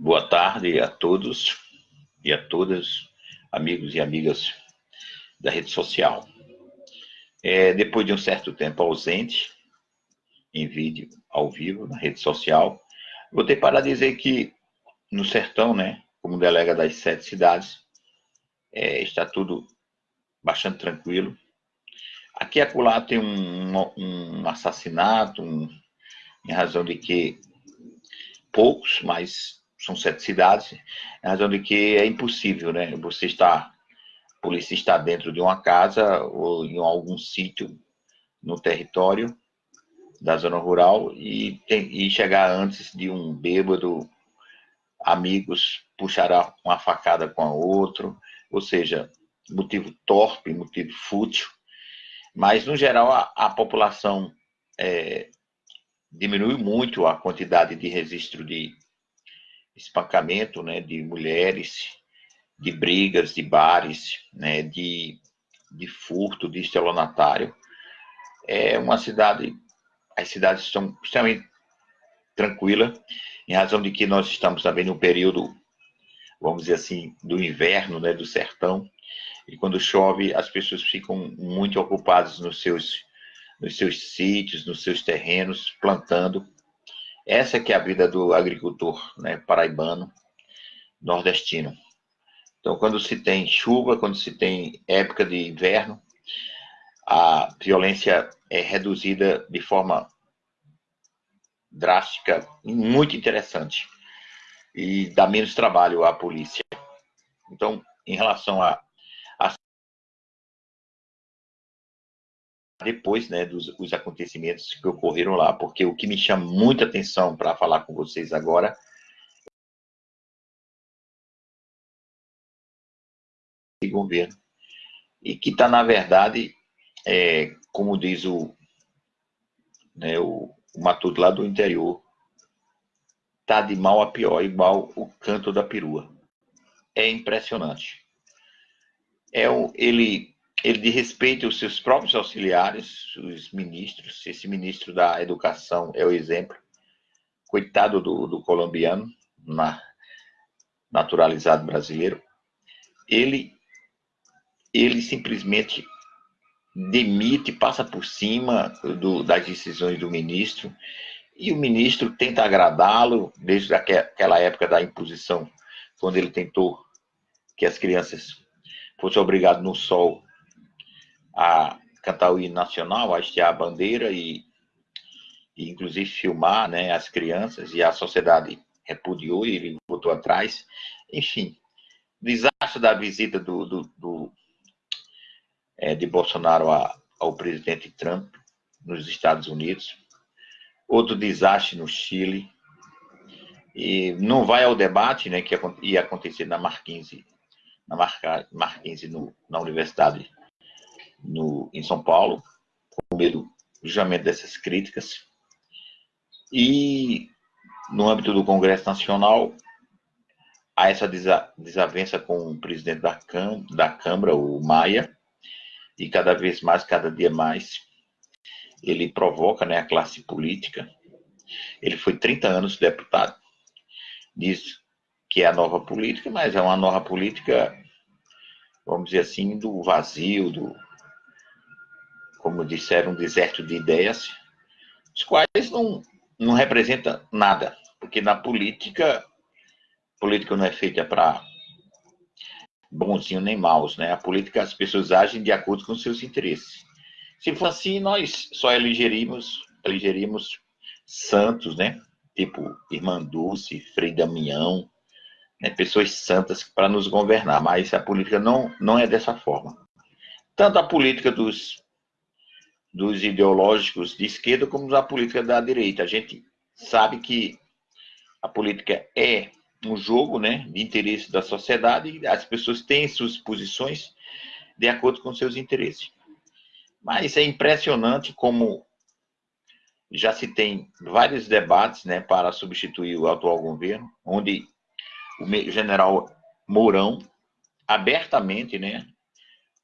Boa tarde a todos e a todas, amigos e amigas da rede social. É, depois de um certo tempo ausente, em vídeo, ao vivo, na rede social, vou ter para dizer que no sertão, né, como delega das sete cidades, é, está tudo bastante tranquilo. Aqui e acolá tem um, um assassinato, um, em razão de que poucos, mas são sete cidades, em razão de que é impossível, né? Você está, a polícia está dentro de uma casa ou em algum sítio no território da zona rural e, tem, e chegar antes de um bêbado, amigos puxar uma facada com a outro, ou seja, motivo torpe, motivo fútil, mas no geral a, a população é, diminui muito a quantidade de registro de espancamento né, de mulheres, de brigas, de bares, né, de, de furto, de estelionatário. É uma cidade, as cidades estão extremamente tranquilas, em razão de que nós estamos também no período, vamos dizer assim, do inverno, né, do sertão, e quando chove as pessoas ficam muito ocupadas nos seus, nos seus sítios, nos seus terrenos, plantando, essa que é a vida do agricultor né, paraibano, nordestino. Então, quando se tem chuva, quando se tem época de inverno, a violência é reduzida de forma drástica, muito interessante, e dá menos trabalho à polícia. Então, em relação a depois né, dos os acontecimentos que ocorreram lá, porque o que me chama muita atenção para falar com vocês agora é governo e que está na verdade é, como diz o né, o, o Matuto lá do interior tá de mal a pior igual o canto da perua. É impressionante. É o, ele ele de respeito aos seus próprios auxiliares, os ministros. Esse ministro da Educação é o exemplo. Coitado do, do colombiano, na, naturalizado brasileiro. Ele, ele simplesmente demite, passa por cima do, das decisões do ministro, e o ministro tenta agradá-lo desde aquela época da imposição, quando ele tentou que as crianças fossem obrigadas no sol a cantar o hino nacional, a estiar a bandeira e, e, inclusive filmar né, as crianças e a sociedade repudiou e ele voltou atrás. Enfim, desastre da visita do, do, do é, de Bolsonaro a, ao presidente Trump nos Estados Unidos. Outro desastre no Chile. E não vai ao debate né, que ia acontecer na Marquinhos, na Marquinhos no, na Universidade no, em São Paulo, com medo justamente dessas críticas. E no âmbito do Congresso Nacional, há essa desavença com o presidente da, Cam da Câmara, o Maia, e cada vez mais, cada dia mais, ele provoca né, a classe política. Ele foi 30 anos deputado, diz que é a nova política, mas é uma nova política, vamos dizer assim, do vazio, do, como disseram, um deserto de ideias, os quais não, não representa nada, porque na política, política não é feita para bonzinho nem maus, né? A política, as pessoas agem de acordo com seus interesses. Se for assim, nós só elegeríamos, elegeríamos santos, né? Tipo Irmã Dulce, Frei Damião, né? pessoas santas para nos governar, mas a política não, não é dessa forma. Tanto a política dos dos ideológicos de esquerda como da política da direita. A gente sabe que a política é um jogo né, de interesse da sociedade e as pessoas têm suas posições de acordo com seus interesses. Mas é impressionante como já se tem vários debates né, para substituir o atual governo, onde o general Mourão abertamente, né,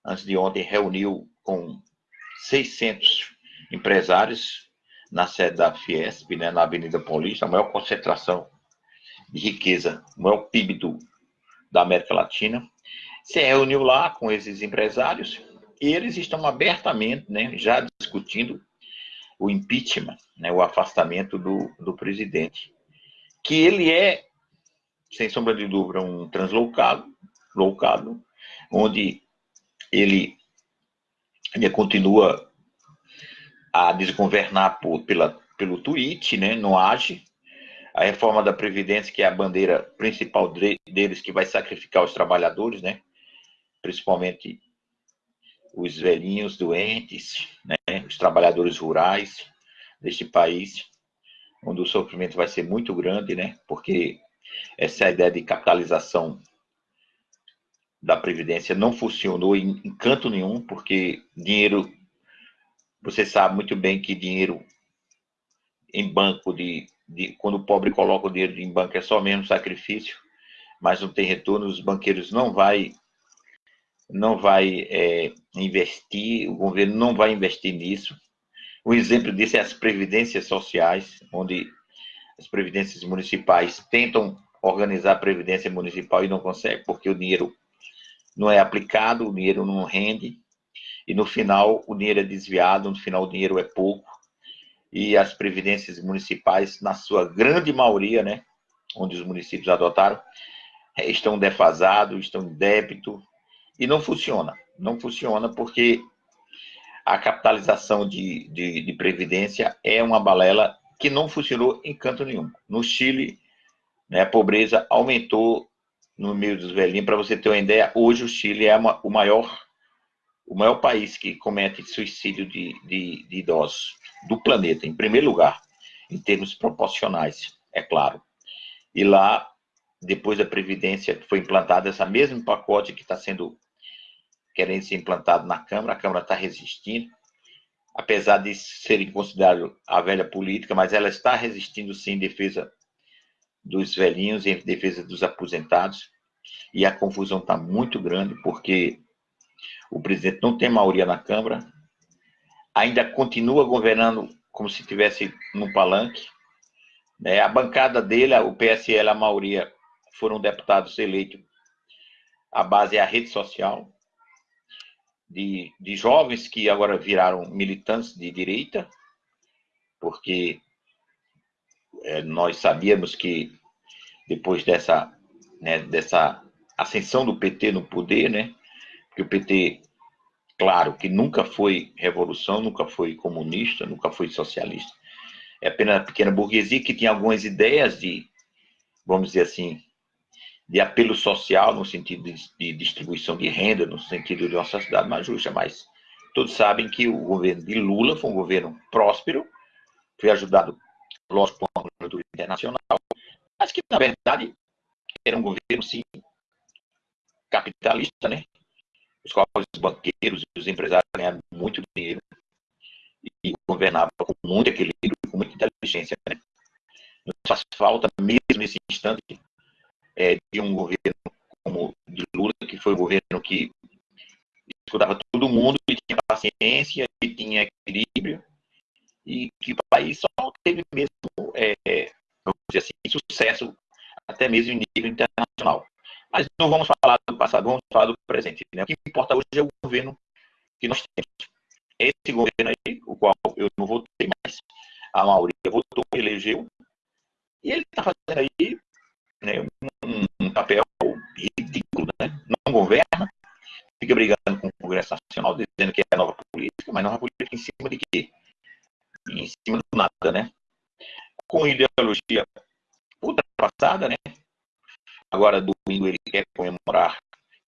antes de ontem, reuniu com 600 empresários na sede da Fiesp, né, na Avenida Paulista, a maior concentração de riqueza, o maior PIB do, da América Latina, se reuniu lá com esses empresários e eles estão abertamente né, já discutindo o impeachment, né, o afastamento do, do presidente. Que ele é, sem sombra de dúvida, um translocado, loucado, onde ele, ele continua a desgovernar por, pela, pelo tweet, né, não age. A reforma da Previdência, que é a bandeira principal deles, que vai sacrificar os trabalhadores, né, principalmente os velhinhos doentes, né, os trabalhadores rurais deste país, onde o sofrimento vai ser muito grande, né, porque essa ideia de capitalização da Previdência não funcionou em, em canto nenhum, porque dinheiro, você sabe muito bem que dinheiro em banco, de, de, quando o pobre coloca o dinheiro em banco, é só mesmo sacrifício, mas não tem retorno, os banqueiros não vai não vai é, investir, o governo não vai investir nisso. Um exemplo disso é as previdências sociais, onde as previdências municipais tentam organizar a previdência municipal e não conseguem, porque o dinheiro não é aplicado, o dinheiro não rende, e no final o dinheiro é desviado, no final o dinheiro é pouco, e as previdências municipais, na sua grande maioria, né, onde os municípios adotaram, estão defasados, estão em débito, e não funciona. Não funciona porque a capitalização de, de, de, previdência é uma balela que não funcionou em canto nenhum. No Chile, né, a pobreza aumentou no meio dos velhinhos. Para você ter uma ideia, hoje o Chile é o maior o maior país que comete suicídio de, de, de idosos do planeta, em primeiro lugar, em termos proporcionais, é claro. E lá, depois da Previdência, foi implantada essa mesmo pacote que está sendo querendo ser implantado na Câmara, a Câmara está resistindo, apesar de serem considerados a velha política, mas ela está resistindo sim em defesa dos velhinhos, em defesa dos aposentados, e a confusão está muito grande, porque o presidente não tem maioria na Câmara, ainda continua governando como se tivesse no palanque, né? a bancada dele, o PSL, a maioria, foram deputados eleitos, a base é a rede social, de, de jovens que agora viraram militantes de direita, porque nós sabíamos que depois dessa, né, dessa ascensão do PT no poder, né, que o PT, claro, que nunca foi revolução, nunca foi comunista, nunca foi socialista, é apenas a pequena burguesia que tinha algumas ideias de, vamos dizer assim, de apelo social, no sentido de, de, distribuição de renda, no sentido de uma sociedade mais justa, mas todos sabem que o governo de Lula foi um governo próspero, foi ajudado, lógico, por uma conjuntura internacional, mas que, na verdade, era um governo, sim, capitalista, né? Os quais os banqueiros e os empresários ganharam muito dinheiro e governavam com muito equilíbrio, com muita inteligência, né? Nos faz falta, mesmo nesse instante, é, de um governo como de Lula, que foi um governo que escutava todo mundo, e tinha paciência, e tinha equilíbrio, e que o país só teve mesmo, é, vamos dizer assim, sucesso, até mesmo em nível internacional. Mas não vamos falar do passado, vamos falar do presente. Né? O que importa hoje é o governo que nós temos. Esse governo aí, o qual eu não votei, mas a maioria votou, elegeu, e ele está fazendo aí né, um, um, papel ridículo, né? não governa, fica brigando com o Congresso Nacional, dizendo que é nova política, mas nova política em cima de quê? Em cima do nada, né? Com ideologia ultrapassada, né? Agora, domingo, ele quer comemorar,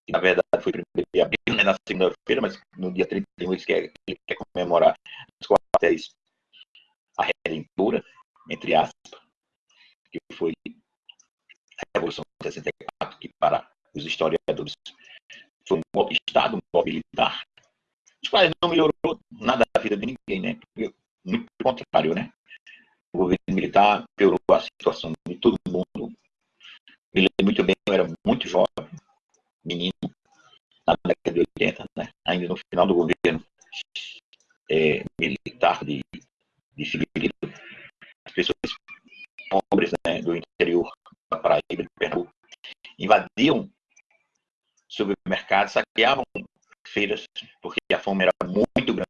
que na verdade foi primeiro de abril, né, na segunda-feira, mas no dia 31 ele quer, ele quer comemorar os quartéis a redentora, entre aspas, que foi Revolução de 64, que para os historiadores foi um golpe de Estado, um golpe militar, os quais não melhorou nada da vida de ninguém, né? Muito pelo contrário, né? O governo militar piorou a situação de todo mundo. Me lembro muito bem, eu era muito jovem, menino, na década de 80, né? Ainda no final do governo é, militar de, de Filipe, as pessoas pobres né, do interior da praia Pernambuco, invadiam supermercados, saqueavam feiras, porque a fome era muito grande,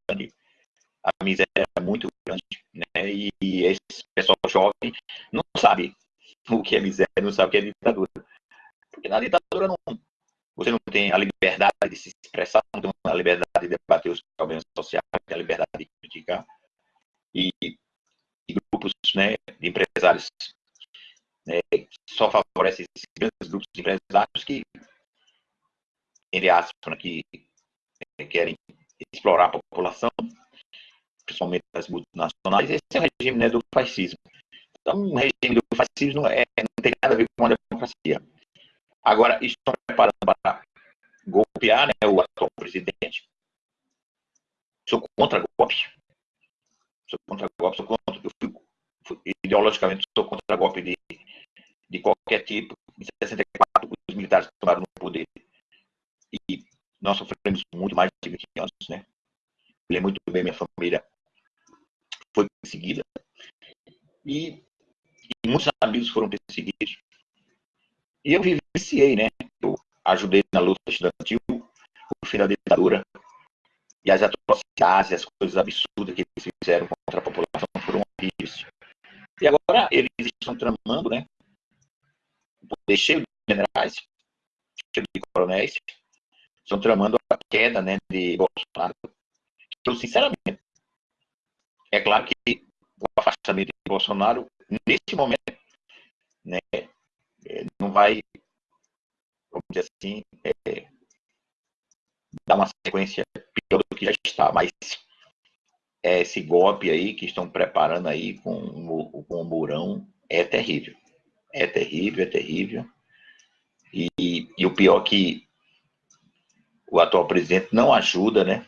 a miséria era muito grande, né? E, e esse pessoal jovem não sabe o que é miséria, não sabe o que é ditadura. Porque na ditadura não, você não tem a liberdade de se expressar, não tem a liberdade de debater os problemas sociais, a liberdade de criticar. E, e grupos né, de empresários né, só favorecem esses grandes grupos de empresários que, entre aspas, né, que querem explorar a população, principalmente as multinacionais. Esse é o regime né, do fascismo. Então, o regime do fascismo é, não tem nada a ver com a democracia. Agora, estão preparando para golpear né, o atual presidente. Sou contra golpe. Sou contra golpe, sou contra. Eu fui, ideologicamente, sou contra golpe de, de qualquer tipo. Em 64, os militares tomaram no poder. E nós sofremos muito mais de 20 anos, né? Eu muito bem minha família foi perseguida. E, e muitos amigos foram perseguidos. E eu vivenciei, né? Eu ajudei na luta estudantil, o fim da ditadura, e as atrocidades, as coisas absurdas que eles fizeram contra a população foram horríveis. E agora eles estão tramando, né? O poder cheio de generais, cheio de coronéis, estão tramando a queda né, de Bolsonaro. Eu, sinceramente, é claro que o afastamento de Bolsonaro, neste momento, né, é, não vai, vamos dizer assim, é, dar uma sequência pior do que já está, mas é, esse golpe aí que estão preparando aí com, com o Mourão é terrível. É terrível, é terrível. E, e o pior é que o atual presidente não ajuda, né?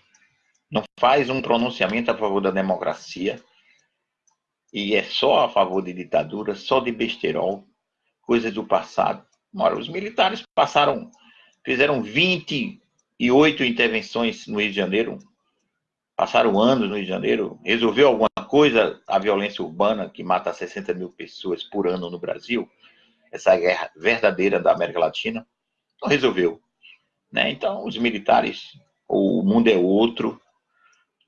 Não faz um pronunciamento a favor da democracia e é só a favor de ditadura, só de besterol, coisas do passado. Ora, os militares passaram, fizeram 28 intervenções no Rio de Janeiro, passaram anos no Rio de Janeiro, resolveu alguma coisa a violência urbana que mata 60 mil pessoas por ano no Brasil, essa guerra verdadeira da América Latina? Não resolveu. Né? Então, os militares, o mundo é outro,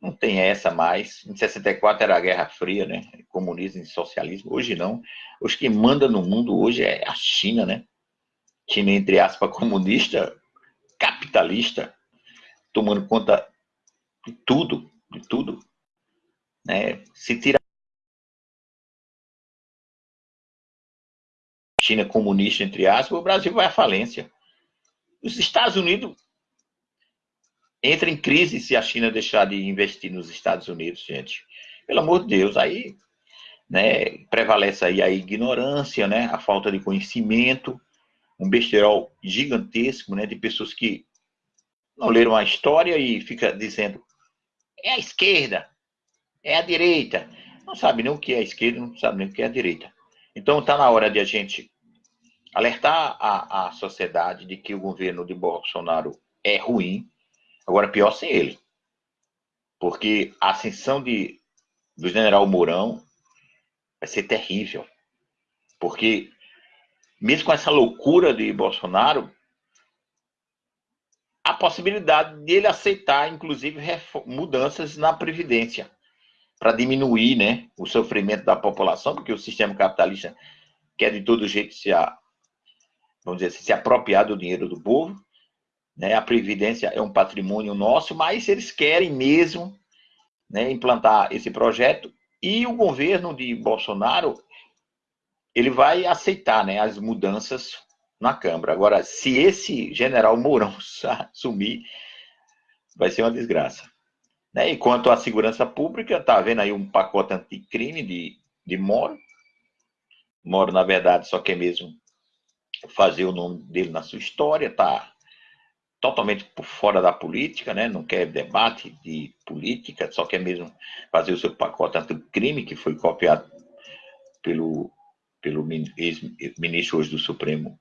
não tem essa mais. Em 64 era a Guerra Fria, né? Comunismo e socialismo. Hoje não. Hoje quem manda no mundo hoje é a China, né? China, entre aspas, comunista, capitalista, tomando conta de tudo, de tudo. Né? Se tira China comunista, entre aspas, o Brasil vai à falência. Os Estados Unidos entra em crise se a China deixar de investir nos Estados Unidos, gente. Pelo amor de Deus, aí né, prevalece aí a ignorância, né, a falta de conhecimento, um besterol gigantesco, né, de pessoas que não leram a história e fica dizendo é a esquerda, é a direita. Não sabe nem o que é a esquerda, não sabe nem o que é a direita. Então está na hora de a gente alertar a, a sociedade de que o governo de Bolsonaro é ruim, agora pior sem ele. Porque a ascensão de, do general Mourão vai ser terrível. Porque, mesmo com essa loucura de Bolsonaro, a possibilidade dele aceitar, inclusive, mudanças na Previdência, para diminuir né, o sofrimento da população, porque o sistema capitalista quer de todo jeito se a, vamos dizer assim, se apropriar do dinheiro do povo. Né? A Previdência é um patrimônio nosso, mas eles querem mesmo né, implantar esse projeto e o governo de Bolsonaro ele vai aceitar né, as mudanças na Câmara. Agora, se esse general Mourão sumir, vai ser uma desgraça. Né? E quanto à segurança pública, está havendo aí um pacote anticrime de, de Moro. Moro, na verdade, só quer mesmo fazer o nome dele na sua história, tá totalmente por fora da política, né? não quer debate de política, só quer mesmo fazer o seu pacote anticrime, que foi copiado pelo, pelo ex-ministro hoje do Supremo,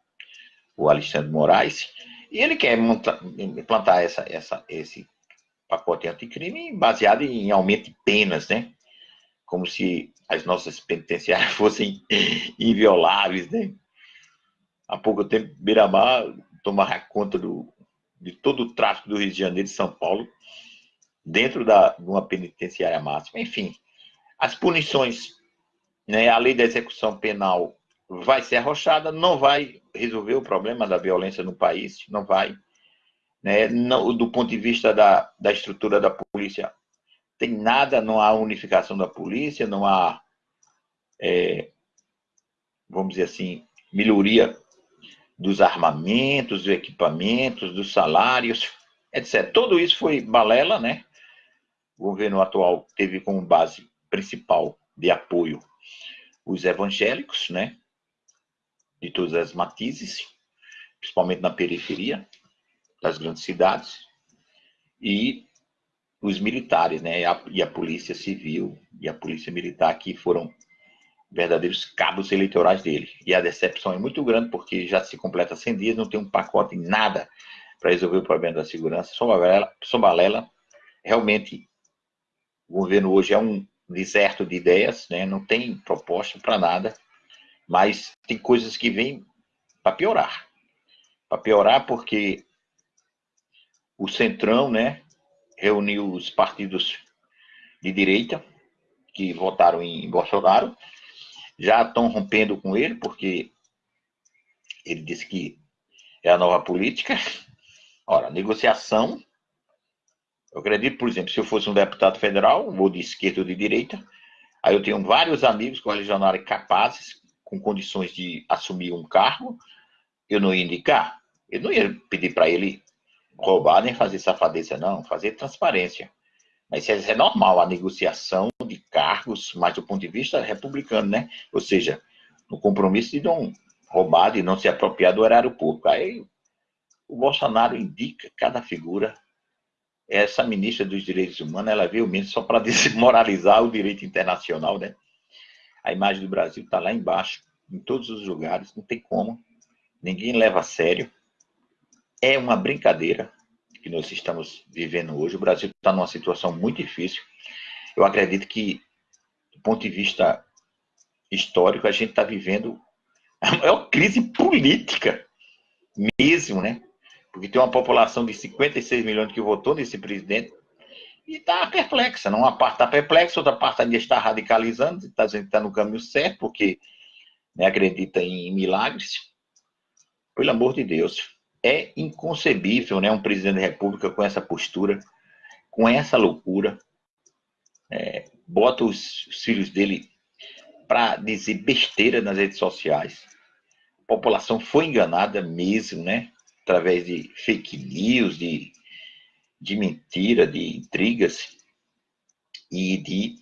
o Alexandre Moraes, e ele quer implantar essa, essa, esse pacote anticrime baseado em aumento de penas, né? Como se as nossas penitenciárias fossem invioláveis, né? há pouco tempo, Beira-Mar tomar conta do, de todo o tráfico do Rio de Janeiro e São Paulo, dentro da, de uma penitenciária máxima. Enfim, as punições, né, a lei da execução penal vai ser arrochada, não vai resolver o problema da violência no país, não vai. Né, não, do ponto de vista da, da estrutura da polícia, tem nada, não há unificação da polícia, não há, é, vamos dizer assim, melhoria dos armamentos, dos equipamentos, dos salários, etc. Tudo isso foi balela, né? O governo atual teve como base principal de apoio os evangélicos, né? De todas as matizes, principalmente na periferia das grandes cidades, e os militares, né? E a, e a polícia civil e a polícia militar que foram verdadeiros cabos eleitorais dele. E a decepção é muito grande porque já se completa 100 dias, não tem um pacote, nada para resolver o problema da segurança. Só balela, só balela. Realmente, o governo hoje é um deserto de ideias, né? não tem proposta para nada, mas tem coisas que vêm para piorar. Para piorar porque o Centrão né, reuniu os partidos de direita que votaram em Bolsonaro já estão rompendo com ele, porque ele disse que é a nova política. Ora, negociação. Eu acredito, por exemplo, se eu fosse um deputado federal, ou de esquerda ou de direita, aí eu tenho vários amigos coalicionários capazes, com condições de assumir um cargo, eu não ia indicar. Eu não ia pedir para ele roubar nem fazer safadeza, não, fazer transparência. Mas isso é normal, a negociação de cargos, mas do ponto de vista republicano, né? Ou seja, no compromisso de não roubar, de não se apropriar do erário público. Aí o Bolsonaro indica cada figura. Essa ministra dos Direitos Humanos, ela veio mesmo só para desmoralizar o direito internacional, né? A imagem do Brasil está lá embaixo, em todos os lugares, não tem como. Ninguém leva a sério. É uma brincadeira que nós estamos vivendo hoje. O Brasil está numa situação muito difícil. Eu acredito que, do ponto de vista histórico, a gente está vivendo a maior crise política mesmo, né? Porque tem uma população de 56 milhões que votou nesse presidente e está perplexa. Uma parte está perplexa, outra parte ainda está radicalizando, está dizendo que está no caminho certo, porque né, acredita em milagres. Pelo amor de Deus é inconcebível, né, um presidente da República com essa postura, com essa loucura, é, bota os, os filhos dele para dizer besteira nas redes sociais. A população foi enganada mesmo, né, através de fake news, de, de mentira, de intrigas e de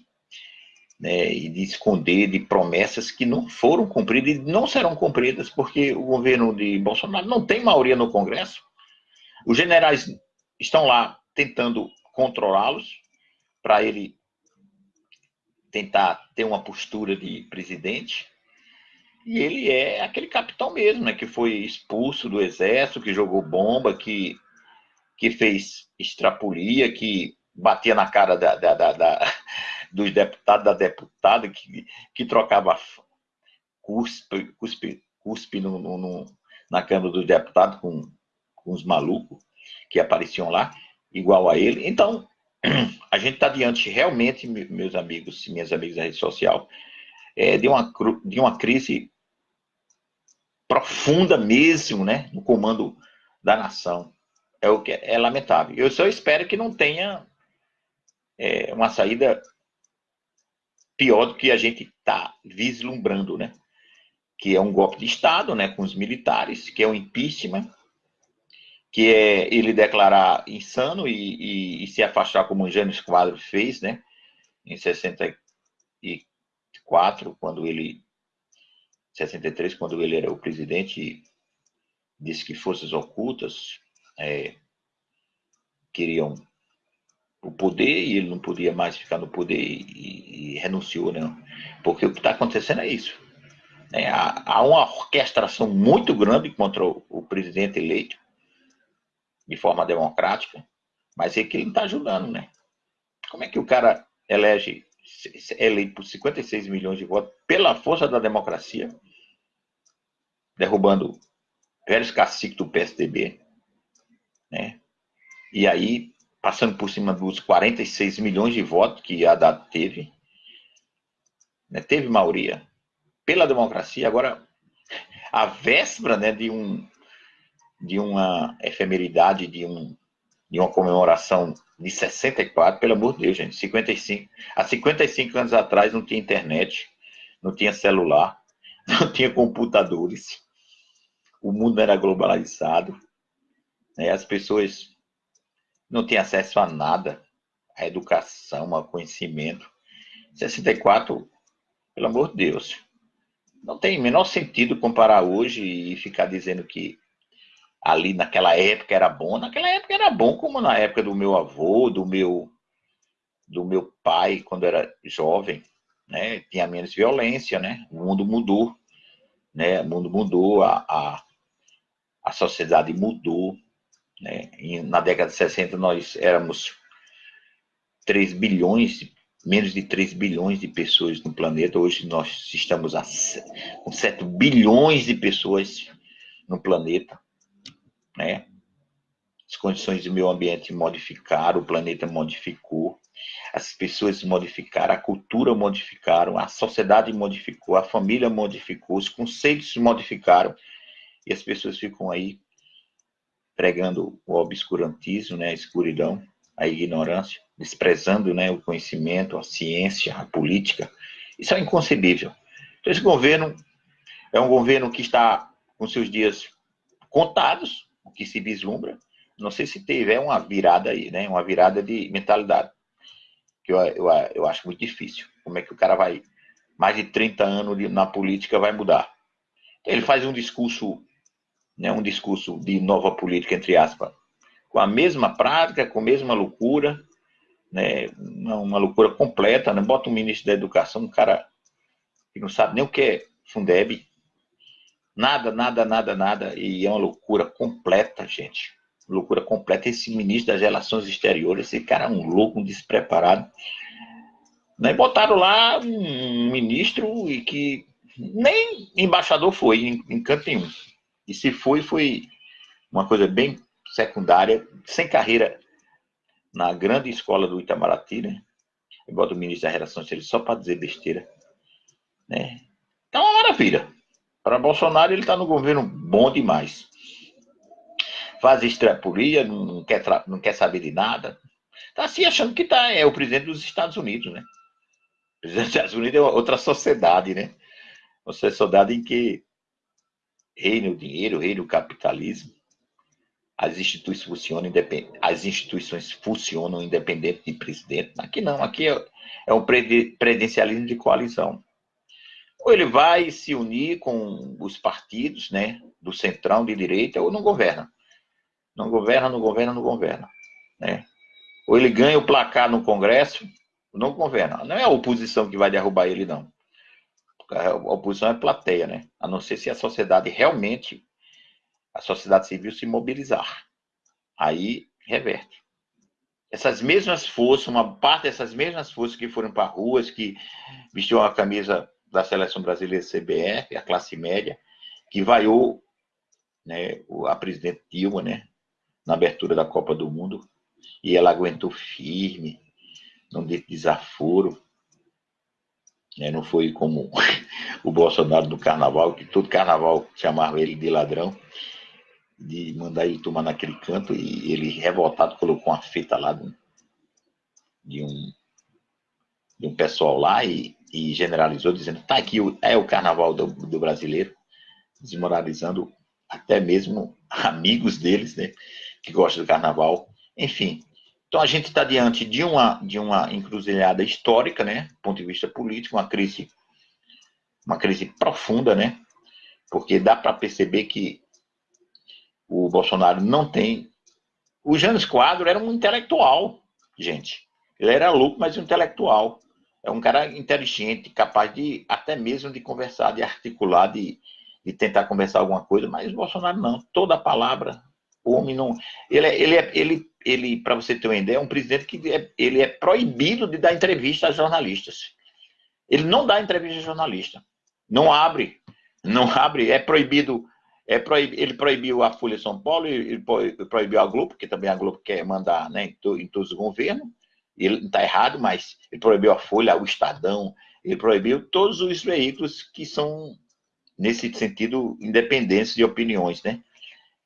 né, e de esconder de promessas que não foram cumpridas e não serão cumpridas, porque o governo de Bolsonaro não tem maioria no Congresso. Os generais estão lá tentando controlá-los para ele tentar ter uma postura de presidente. E ele é aquele capitão mesmo, né, que foi expulso do exército, que jogou bomba, que, que fez extrapolia, que batia na cara da, da, da, da dos deputados, da deputada, que, que trocava cuspe, cuspe, cuspe no, no, no, na Câmara dos Deputados com, com os malucos que apareciam lá, igual a ele. Então, a gente está diante realmente, meus amigos e minhas amigas da rede social, é, de, uma, de uma crise profunda mesmo, né, no comando da nação. É o que é lamentável. Eu só espero que não tenha é, uma saída pior do que a gente está vislumbrando, né? Que é um golpe de Estado, né? Com os militares, que é um impeachment, que é ele declarar insano e, e, e se afastar como o Jânio Quadro fez, né? Em 64, quando ele 63, quando ele era o presidente, disse que forças ocultas é, queriam o poder e ele não podia mais ficar no poder e, e renunciou, né? Porque o que está acontecendo é isso. Né? Há, há, uma orquestração muito grande contra o, o, presidente eleito, de forma democrática, mas é que ele não está ajudando, né? Como é que o cara elege, é eleito por 56 milhões de votos pela força da democracia, derrubando velhos caciques do PSDB, né? E aí, passando por cima dos 46 milhões de votos que a Haddad teve, né? teve maioria pela democracia, agora a véspera né, de, um, de uma efemeridade, de, um, de uma comemoração de 64, pelo amor de Deus, gente, 55. Há 55 anos atrás não tinha internet, não tinha celular, não tinha computadores, o mundo era globalizado, né, as pessoas não tinham acesso a nada, a educação, a conhecimento. 64, pelo amor de Deus, não tem menor sentido comparar hoje e ficar dizendo que ali naquela época era bom. Naquela época era bom, como na época do meu avô, do meu do meu pai quando era jovem, né? Tinha menos violência, né? O mundo mudou, né? O mundo mudou, a, a, a sociedade mudou, né? E na década de 60 nós éramos 3 bilhões menos de 3 bilhões de pessoas no planeta. Hoje nós estamos a, com 7 bilhões de pessoas no planeta. Né? As condições do meio ambiente modificaram, o planeta modificou, as pessoas modificaram, a cultura modificaram, a sociedade modificou, a família modificou, os conceitos modificaram e as pessoas ficam aí pregando o obscurantismo, né, a escuridão, a ignorância desprezando né, o conhecimento, a ciência, a política. Isso é inconcebível. Então, esse governo é um governo que está com seus dias contados, o que se vislumbra. Não sei se teve uma virada aí, né? Uma virada de mentalidade. Que eu, eu, eu acho muito difícil. Como é que o cara vai, mais de 30 anos na política, vai mudar? Então, ele faz um discurso, né, um discurso de nova política, entre aspas, com a mesma prática, com a mesma loucura, né, uma, uma, loucura completa, né? Bota um ministro da educação, um cara que não sabe nem o que é Fundeb, nada, nada, nada, nada, e é uma loucura completa, gente. Loucura completa. Esse ministro das Relações Exteriores, esse cara é um louco, um despreparado. Né? Botaram lá um ministro e que nem embaixador foi em, em canto nenhum. E se foi, foi uma coisa bem secundária, sem carreira na grande escola do Itamaraty, né? Eu boto o ministro da Relação Exterior só para dizer besteira, né? Então, é uma maravilha. Para Bolsonaro, ele está no governo bom demais. Faz extrapolia, não quer, não quer saber de nada. Está se achando que tá, é o presidente dos Estados Unidos, né? O presidente dos Estados Unidos é outra sociedade, né? Uma sociedade em que reina o dinheiro, reina o capitalismo as instituições funcionam independente, as instituições funcionam independente de presidente. Aqui não, aqui é, é um presidencialismo de coalizão. Ou ele vai se unir com os partidos, né, do centrão de direita, ou não governa. Não governa, não governa, não governa, né? Ou ele ganha o placar no Congresso, não governa. Não é a oposição que vai derrubar ele, não. A oposição é plateia, né? A não ser se a sociedade realmente a sociedade civil se mobilizar. Aí reverte. Essas mesmas forças, uma parte dessas mesmas forças que foram para ruas, que vestiam a camisa da seleção brasileira CBF, a classe média, que vaiou né, a presidente Dilma, né, na abertura da Copa do Mundo, e ela aguentou firme, não deu desaforo. Né, não foi como o Bolsonaro do carnaval, que todo carnaval chamava ele de ladrão de mandar ele tomar naquele canto e ele, revoltado, colocou uma fita lá de, de um, de um pessoal lá e, e, generalizou, dizendo: tá aqui, é o carnaval do, do brasileiro, desmoralizando até mesmo amigos deles, né, que gostam do carnaval. Enfim, então a gente está diante de uma, de uma encruzilhada histórica, né, do ponto de vista político, uma crise, uma crise profunda, né, porque dá para perceber que o Bolsonaro não tem. O Janes Quadro era um intelectual, gente. Ele era louco, mas um intelectual. É um cara inteligente, capaz de até mesmo de conversar, de articular, de, de tentar conversar alguma coisa, mas o Bolsonaro não. Toda palavra, o homem não. Ele, é, ele, é, ele, ele para você ter uma ideia, é um presidente que é, ele é proibido de dar entrevista a jornalistas. Ele não dá entrevista a jornalista. Não abre. Não abre. É proibido É, proib... Ele proibiu a Folha São Paulo, ele proibiu a Globo, porque também a Globo quer mandar né, em, to... em todos os governos. Ele está errado, mas ele proibiu a Folha, o Estadão, ele proibiu todos os veículos que são, nesse sentido, independentes de opiniões, né?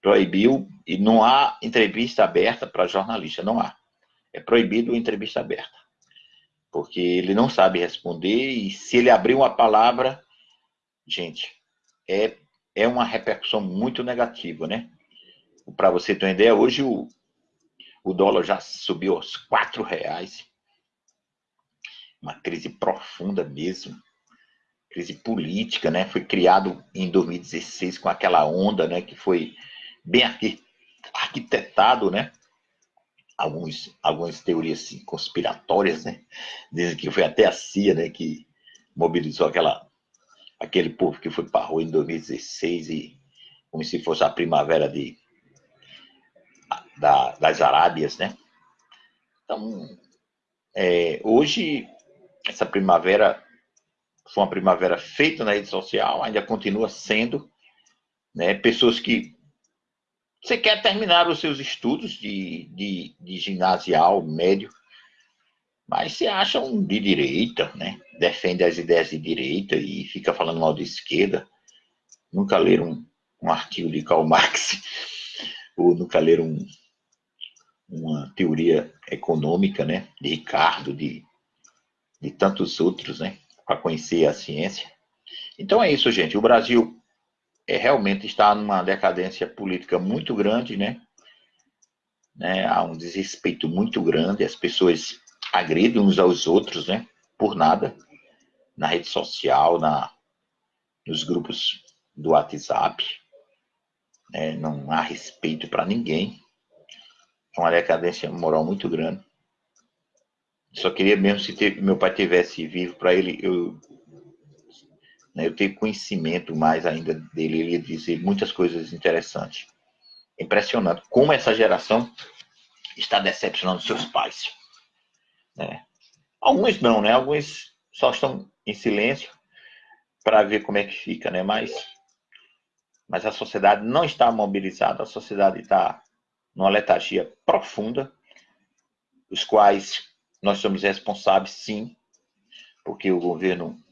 Proibiu, e não há entrevista aberta para jornalista, não há. É proibido entrevista aberta. Porque ele não sabe responder, e se ele abrir uma palavra, gente, é, é uma repercussão muito negativa, né? Para você ter uma ideia, hoje o, o dólar já subiu aos quatro reais. Uma crise profunda mesmo. Crise política, né? Foi criado em 2016 com aquela onda, né? Que foi bem arquitetado, né? Alguns, algumas teorias assim, conspiratórias, né? Dizem que foi até a CIA, né? Que mobilizou aquela, aquele povo que foi para a rua em 2016 e como se fosse a primavera de da, das Arábias, né? Então, é, hoje, essa primavera foi uma primavera feita na rede social, ainda continua sendo, né? Pessoas que você quer terminar os seus estudos de, de, de ginasial, médio, mas se acham de direita, né? Defende as ideias de direita e fica falando mal de esquerda. Nunca leram um, um artigo de Karl Marx, ou nunca leram um, uma teoria econômica, né, de Ricardo, de, de tantos outros, né, para conhecer a ciência. Então é isso, gente. O Brasil é, realmente está numa decadência política muito grande, né? né? Há um desrespeito muito grande, as pessoas agridem uns aos outros, né? Por nada, na rede social, na, nos grupos do WhatsApp. Né? Não há respeito para ninguém é uma decadência moral muito grande. Só queria mesmo se meu pai tivesse vivo para ele, eu, né, eu ter conhecimento mais ainda dele, ele ia dizer muitas coisas interessantes. Impressionante como essa geração está decepcionando seus pais. Né? Alguns não, né? Alguns só estão em silêncio para ver como é que fica, né? Mas, mas a sociedade não está mobilizada, a sociedade está numa letargia profunda, os quais nós somos responsáveis, sim, porque o governo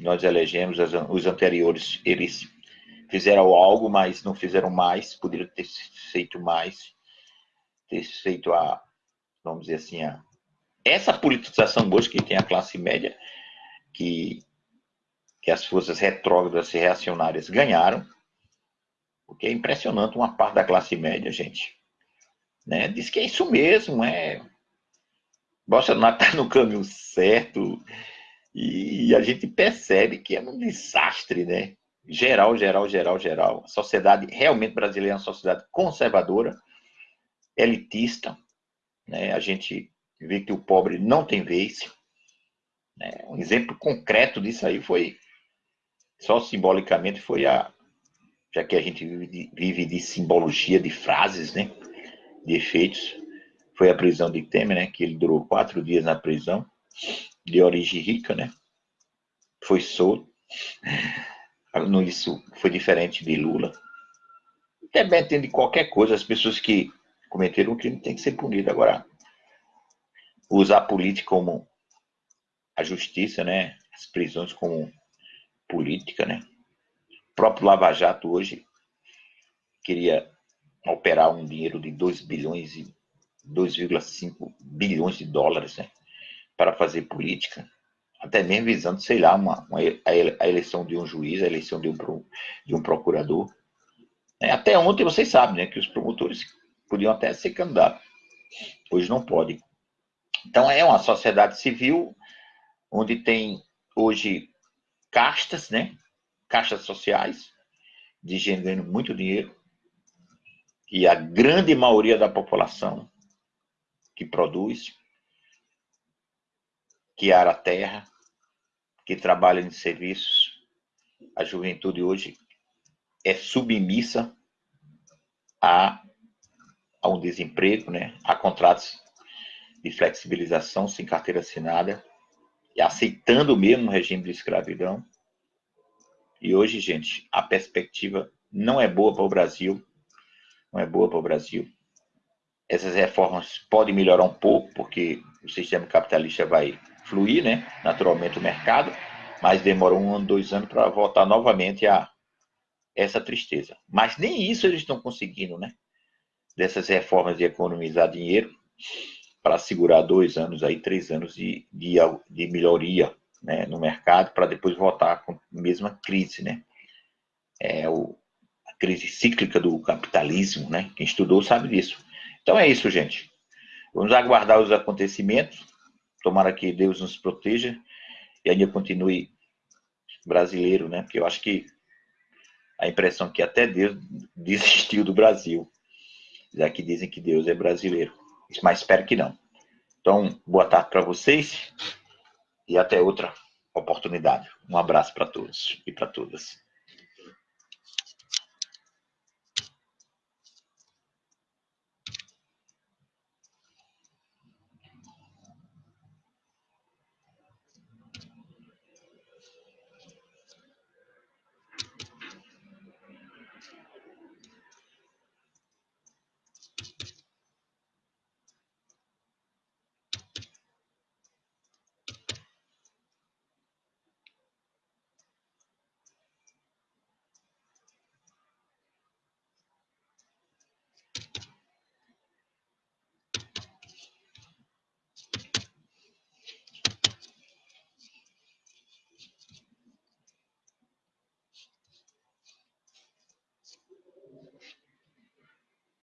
que nós elegemos, os anteriores, eles fizeram algo, mas não fizeram mais, poderiam ter feito mais, ter feito a, vamos dizer assim, a, essa politização hoje que tem a classe média, que, que as forças retrógradas e reacionárias ganharam, porque é impressionante uma parte da classe média, gente. Né? Diz que é isso mesmo, é. Bolsonaro está no caminho certo. E a gente percebe que é um desastre, né? Geral, geral, geral, geral. A sociedade realmente brasileira é uma sociedade conservadora, elitista. Né? A gente vê que o pobre não tem vez. Né? Um exemplo concreto disso aí foi, só simbolicamente, foi a, já que a gente vive de, vive de simbologia de frases, né? De efeitos. Foi a prisão de Temer, né? Que ele durou quatro dias na prisão, de origem rica, né? Foi solto. Isso foi diferente de Lula. Dependendo de qualquer coisa, as pessoas que cometeram um crime têm que ser punidas. Agora, usar a política como a justiça, né? As prisões como política, né? próprio Lava Jato hoje queria operar um dinheiro de 2 bilhões e 2,5 bilhões de dólares né, para fazer política, até mesmo visando, sei lá, uma, uma, a eleição de um juiz, a eleição de um, de um procurador. É, até ontem vocês sabem né, que os promotores podiam até ser candidatos, hoje não podem. Então é uma sociedade civil onde tem hoje castas, né? caixas sociais, de gente ganhando muito dinheiro, e a grande maioria da população que produz, que ara a terra, que trabalha em serviços, a juventude hoje é submissa a, a um desemprego, né? a contratos de flexibilização sem carteira assinada, e aceitando mesmo o regime de escravidão, e hoje, gente, a perspectiva não é boa para o Brasil, não é boa para o Brasil. Essas reformas podem melhorar um pouco, porque o sistema capitalista vai fluir, né? Naturalmente o mercado, mas demora um ano, dois anos para voltar novamente a essa tristeza. Mas nem isso eles estão conseguindo, né? Dessas reformas de economizar dinheiro para segurar dois anos aí, três anos de, de, de melhoria né, no mercado para depois voltar com a mesma crise, né? É o, a crise cíclica do capitalismo, né? Quem estudou sabe disso. Então é isso, gente. Vamos aguardar os acontecimentos. Tomara que Deus nos proteja e ainda continue brasileiro, né? Porque eu acho que a impressão que até Deus desistiu do Brasil. Já que dizem que Deus é brasileiro. Mas espero que não. Então, boa tarde para vocês e até outra oportunidade. Um abraço para todos e para todas.